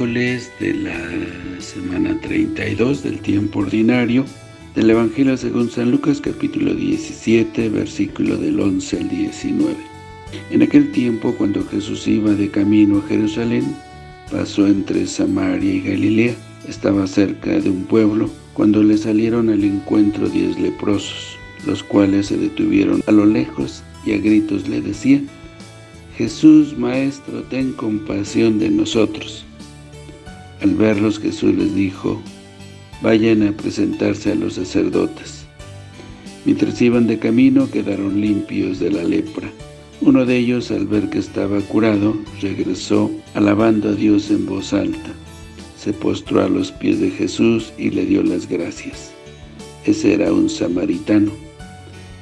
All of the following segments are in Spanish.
miércoles de la semana 32 del tiempo ordinario del Evangelio según San Lucas capítulo 17 versículo del 11 al 19. En aquel tiempo cuando Jesús iba de camino a Jerusalén, pasó entre Samaria y Galilea, estaba cerca de un pueblo, cuando le salieron al encuentro diez leprosos, los cuales se detuvieron a lo lejos y a gritos le decían, Jesús, Maestro, ten compasión de nosotros. Al verlos Jesús les dijo, vayan a presentarse a los sacerdotes. Mientras iban de camino quedaron limpios de la lepra. Uno de ellos, al ver que estaba curado, regresó alabando a Dios en voz alta. Se postró a los pies de Jesús y le dio las gracias. Ese era un samaritano.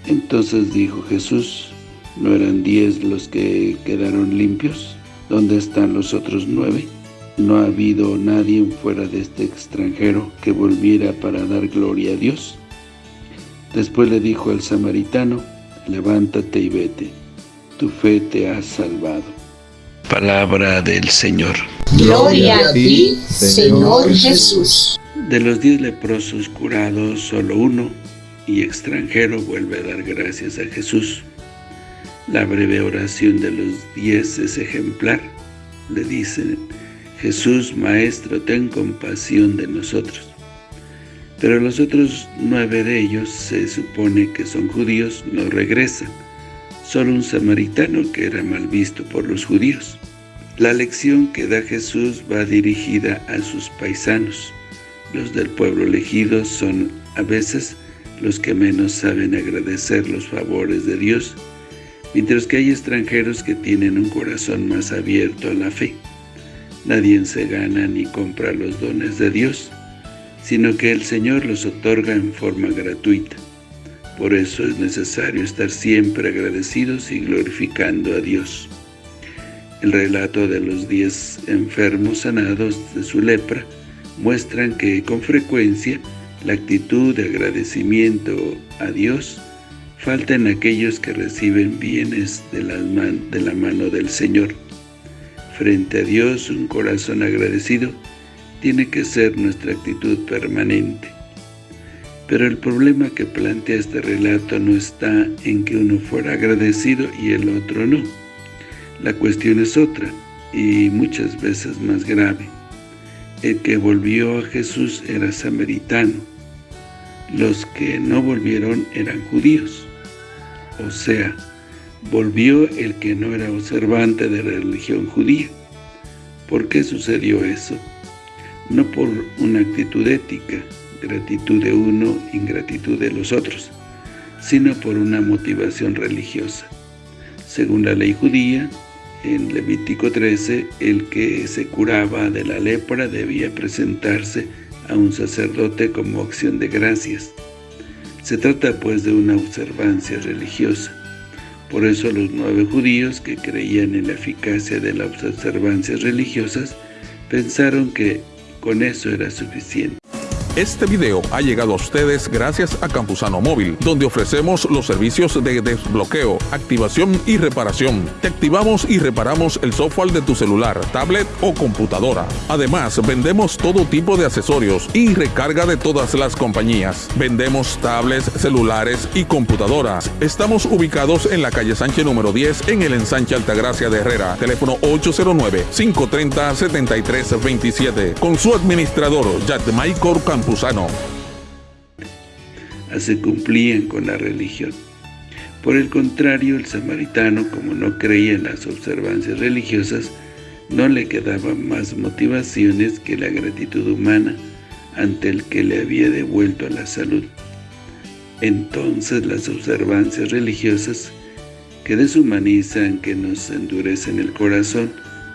Entonces dijo Jesús, ¿no eran diez los que quedaron limpios? ¿Dónde están los otros nueve? No ha habido nadie fuera de este extranjero que volviera para dar gloria a Dios. Después le dijo al samaritano, levántate y vete, tu fe te ha salvado. Palabra del Señor. Gloria a ti, Señor Jesús. De los diez leprosos curados, solo uno, y extranjero, vuelve a dar gracias a Jesús. La breve oración de los diez es ejemplar. Le dicen, Jesús, Maestro, ten compasión de nosotros. Pero los otros nueve de ellos, se supone que son judíos, no regresan. Solo un samaritano que era mal visto por los judíos. La lección que da Jesús va dirigida a sus paisanos. Los del pueblo elegido son, a veces, los que menos saben agradecer los favores de Dios, mientras que hay extranjeros que tienen un corazón más abierto a la fe. Nadie se gana ni compra los dones de Dios, sino que el Señor los otorga en forma gratuita. Por eso es necesario estar siempre agradecidos y glorificando a Dios. El relato de los diez enfermos sanados de su lepra muestran que con frecuencia la actitud de agradecimiento a Dios falta en aquellos que reciben bienes de la, de la mano del Señor. Frente a Dios, un corazón agradecido tiene que ser nuestra actitud permanente. Pero el problema que plantea este relato no está en que uno fuera agradecido y el otro no. La cuestión es otra, y muchas veces más grave. El que volvió a Jesús era samaritano. Los que no volvieron eran judíos. O sea, volvió el que no era observante de la religión judía. ¿Por qué sucedió eso? No por una actitud ética, gratitud de uno, ingratitud de los otros, sino por una motivación religiosa. Según la ley judía, en Levítico 13, el que se curaba de la lepra debía presentarse a un sacerdote como acción de gracias. Se trata pues de una observancia religiosa. Por eso los nueve judíos que creían en la eficacia de las observancias religiosas pensaron que con eso era suficiente. Este video ha llegado a ustedes gracias a Campusano Móvil, donde ofrecemos los servicios de desbloqueo, activación y reparación. Te activamos y reparamos el software de tu celular, tablet o computadora. Además, vendemos todo tipo de accesorios y recarga de todas las compañías. Vendemos tablets, celulares y computadoras. Estamos ubicados en la calle Sánchez número 10 en el ensanche Altagracia de Herrera. Teléfono 809-530-7327. Con su administrador, Jack Michael Campos. Así cumplían con la religión. Por el contrario, el samaritano, como no creía en las observancias religiosas, no le quedaban más motivaciones que la gratitud humana ante el que le había devuelto la salud. Entonces las observancias religiosas que deshumanizan, que nos endurecen el corazón,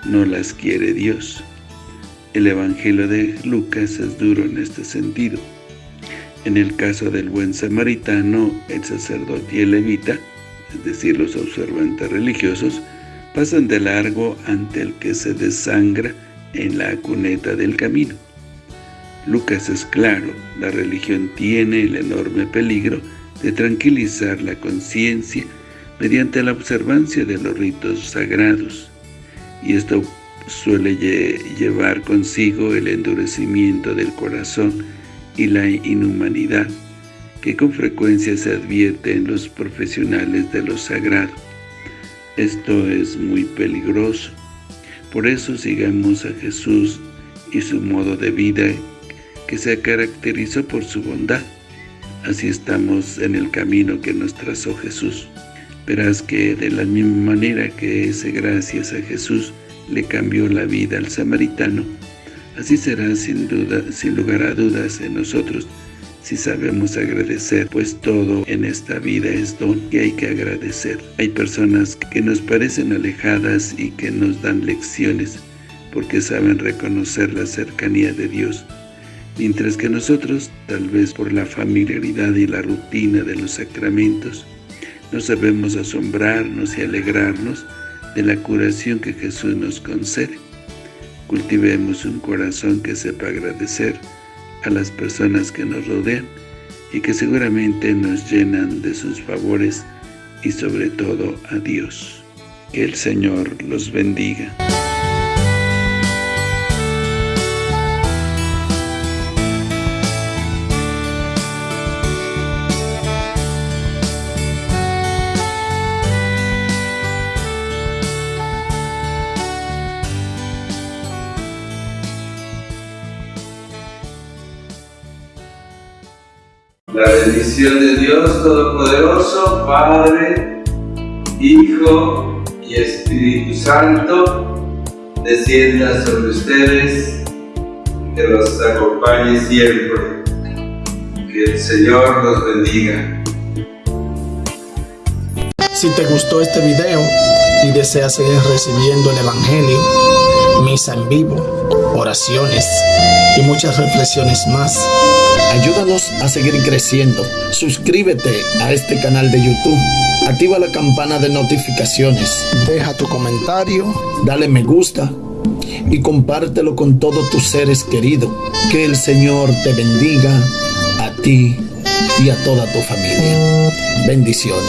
no las quiere Dios. El Evangelio de Lucas es duro en este sentido. En el caso del buen samaritano, el sacerdote y el levita, es decir, los observantes religiosos, pasan de largo ante el que se desangra en la cuneta del camino. Lucas es claro, la religión tiene el enorme peligro de tranquilizar la conciencia mediante la observancia de los ritos sagrados, y esto suele llevar consigo el endurecimiento del corazón y la inhumanidad, que con frecuencia se advierte en los profesionales de lo sagrado. Esto es muy peligroso. Por eso sigamos a Jesús y su modo de vida que se caracterizó por su bondad. Así estamos en el camino que nos trazó Jesús. Verás que de la misma manera que ese gracias a Jesús le cambió la vida al samaritano, así será sin duda, sin lugar a dudas en nosotros, si sabemos agradecer, pues todo en esta vida es don y hay que agradecer. Hay personas que nos parecen alejadas y que nos dan lecciones, porque saben reconocer la cercanía de Dios, mientras que nosotros, tal vez por la familiaridad y la rutina de los sacramentos, no sabemos asombrarnos y alegrarnos de la curación que Jesús nos concede. Cultivemos un corazón que sepa agradecer a las personas que nos rodean y que seguramente nos llenan de sus favores y sobre todo a Dios. Que el Señor los bendiga. La bendición de Dios Todopoderoso, Padre, Hijo y Espíritu Santo, descienda sobre ustedes, que los acompañe siempre. Que el Señor los bendiga. Si te gustó este video y deseas seguir recibiendo el Evangelio, misa en vivo, oraciones y muchas reflexiones más, Ayúdanos a seguir creciendo. Suscríbete a este canal de YouTube. Activa la campana de notificaciones. Deja tu comentario. Dale me gusta. Y compártelo con todos tus seres queridos. Que el Señor te bendiga a ti y a toda tu familia. Bendiciones.